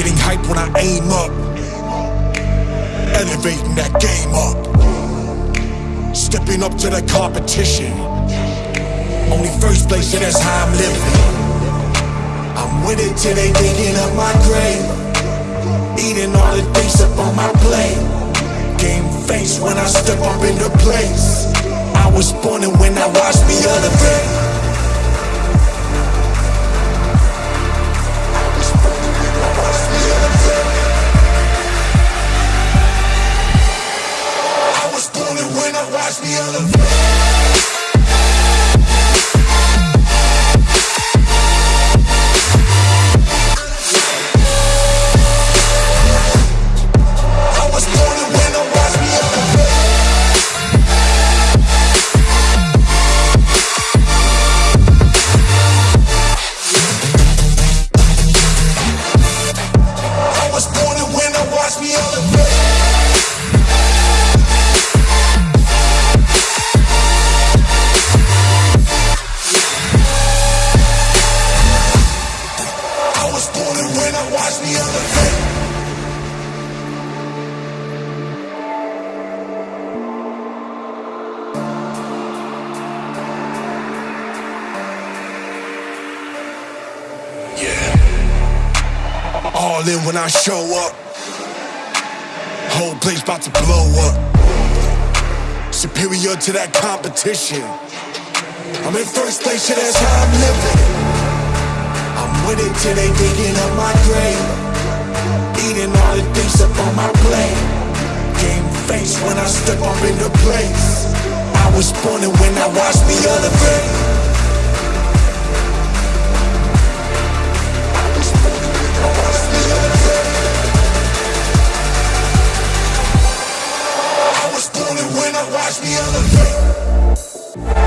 Getting hype when I aim up. Elevating that game up. Stepping up to the competition. Only first place, yeah, that's how I'm living. I'm winning till they digging up my grave. Eating all the things up on my plate. Game face when I step up in the place. I was born and when I watch me elevate. Watch me elevate. I All in when I show up. Whole place about to blow up. Superior to that competition. I'm in first place, yeah, that's how I'm living. I'm winning till they digging up my grave. Eating all the things up on my plate. Game face when I step up in the place. I was born and when I watch me elevate. catch me on the